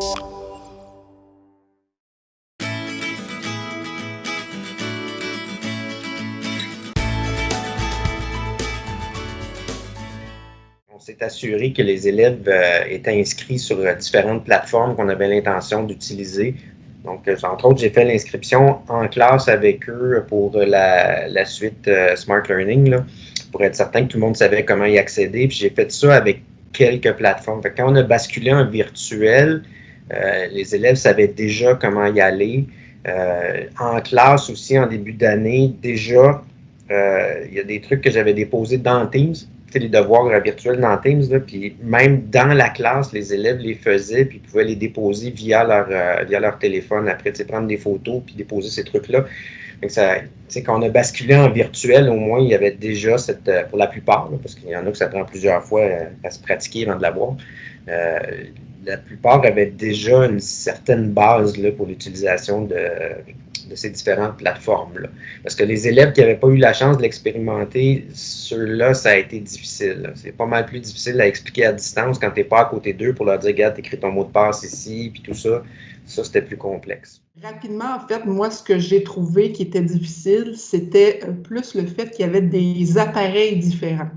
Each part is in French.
on s'est assuré que les élèves euh, étaient inscrits sur euh, différentes plateformes qu'on avait l'intention d'utiliser. Donc, euh, entre autres, j'ai fait l'inscription en classe avec eux pour la, suite Smart Learning, pour être certain que tout le monde savait comment y accéder. Puis j'ai fait ça avec quelques plateformes. quand on a basculé en virtuel, les élèves savaient déjà comment y aller. en classe aussi, en début d'année, déjà, il y a des trucs que j'avais déposés dans Teams les devoirs virtuels dans Teams, puis même dans la classe, les élèves les faisaient, puis pouvaient les déposer via leur, euh, via leur téléphone. Après, prendre des photos, puis déposer ces trucs-là. Quand on a basculé en virtuel, au moins, il y avait déjà cette, euh, pour la plupart, parce qu'il y en a que ça prend plusieurs fois euh, à, se pratiquer avant de l'avoir, la plupart avaient déjà une certaine base là, pour l'utilisation de, de ces différentes plateformes-là. Parce que les élèves qui n'avaient pas eu la chance de l'expérimenter, ceux-là, ça a été difficile. C'est pas mal plus difficile à expliquer à distance quand tu n'es pas à côté d'eux pour leur dire, regarde, écris ton mot de passe ici, puis tout ça. Ça, c'était plus complexe. Rapidement, en fait, moi, ce que j'ai trouvé qui était difficile, c'était euh, plus le fait qu'il y avait des appareils différents.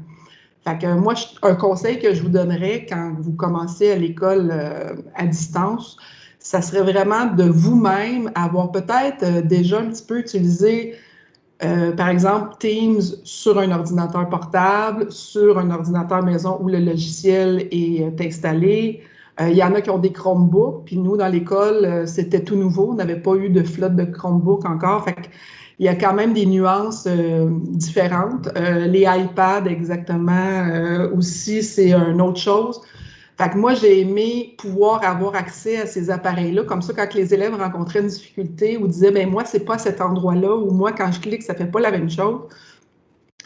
Fait que moi, un conseil que je vous donnerais quand vous commencez à l'école euh, à distance, ça serait vraiment de vous-même avoir peut-être euh, déjà un petit peu utilisé, euh, par exemple, Teams sur un ordinateur portable, sur un ordinateur maison où le logiciel est installé. Il y en a qui ont des Chromebooks, puis nous, dans l'école, c'était tout nouveau. On n'avait pas eu de flotte de Chromebooks encore. Fait il y a quand même des nuances différentes. les iPads, exactement, aussi, c'est une autre chose. Fait que moi, j'ai aimé pouvoir avoir accès à ces appareils-là. Comme ça, quand les élèves rencontraient une difficulté ou disaient, ben moi, c'est pas cet endroit-là, ou moi, quand je clique, ça fait pas la même chose,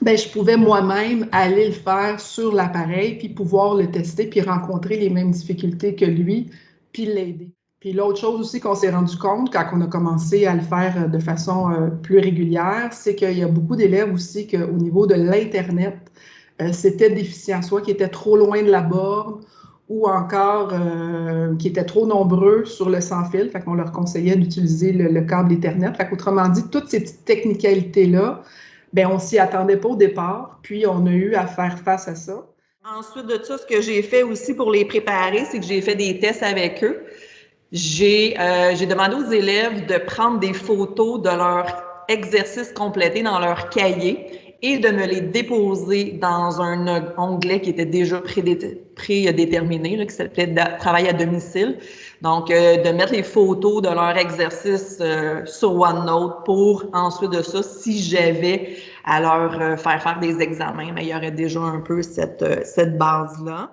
ben, je pouvais moi-même aller le faire sur l'appareil, puis pouvoir le tester, puis rencontrer les mêmes difficultés que lui, puis l'aider. Puis l'autre chose aussi qu'on s'est rendu compte quand on a commencé à le faire euh, de façon euh, plus régulière, c'est qu'il y a beaucoup d'élèves aussi qu'au niveau de l'Internet, euh, c'était déficient, soit qui étaient trop loin de la borne ou encore qui étaient trop nombreux sur le sans-fil, fait qu'on leur conseillait d'utiliser le, câble Ethernet. Fait qu'autrement dit, toutes ces petites technicalités-là, ben on s'y attendait pas au départ, puis on a eu à faire face à ça. Ensuite de ça, ce que j'ai fait aussi pour les préparer, c'est que j'ai fait des tests avec eux. J'ai euh, demandé aux élèves de prendre des photos de leur exercice complété dans leur cahier et de me les déposer dans un onglet qui était déjà prédéterminé, qui s'appelait Travail à domicile. Donc, euh, de mettre les photos de leur exercice euh, sur OneNote pour ensuite de ça, si j'avais à leur faire faire des examens, mais il y aurait déjà un peu cette, cette base-là.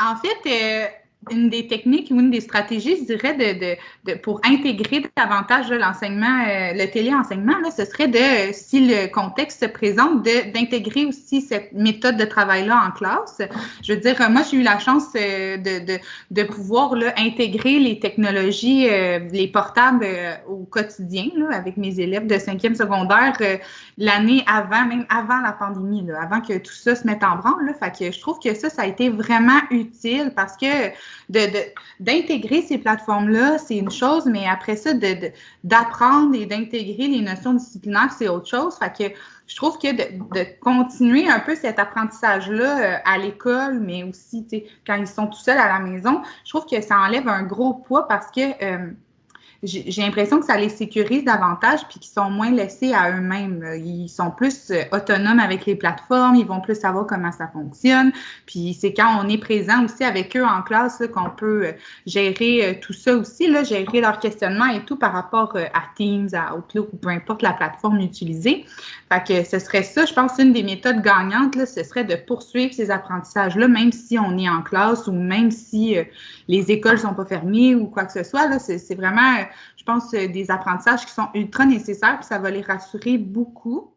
En fait, une des techniques ou une des stratégies, je dirais, de, de, pour intégrer davantage l'enseignement, euh, le téléenseignement, là, ce serait de, si le contexte se présente, d'intégrer aussi cette méthode de travail-là en classe. Je veux dire, moi, j'ai eu la chance euh, de, de, pouvoir là, intégrer les technologies, euh, les portables au quotidien là, avec mes élèves de cinquième secondaire l'année avant, même avant la pandémie, là, avant que tout ça se mette en branle. Je trouve que ça, ça a été vraiment utile parce que d'intégrer ces plateformes-là, c'est une chose, mais après ça, d'apprendre et d'intégrer les notions disciplinaires, c'est autre chose. Que je trouve que de, continuer un peu cet apprentissage-là euh, à l'école, mais aussi quand ils sont tout seuls à la maison, je trouve que ça enlève un gros poids parce que euh, j'ai l'impression que ça les sécurise davantage puis qu'ils sont moins laissés à eux-mêmes. Ils sont plus euh, autonomes avec les plateformes, ils vont plus savoir comment ça fonctionne. Puis c'est quand on est présent aussi avec eux en classe qu'on peut euh, gérer euh, tout ça aussi, là, gérer leur questionnement et tout par rapport à Teams, à Outlook ou peu importe la plateforme utilisée. Fait que ce serait ça, je pense, une des méthodes gagnantes, là, ce serait de poursuivre ces apprentissages-là, même si on est en classe ou même si les écoles sont pas fermées ou quoi que ce soit. C'est vraiment je pense, euh, des apprentissages qui sont ultra nécessaires, puis ça va les rassurer beaucoup.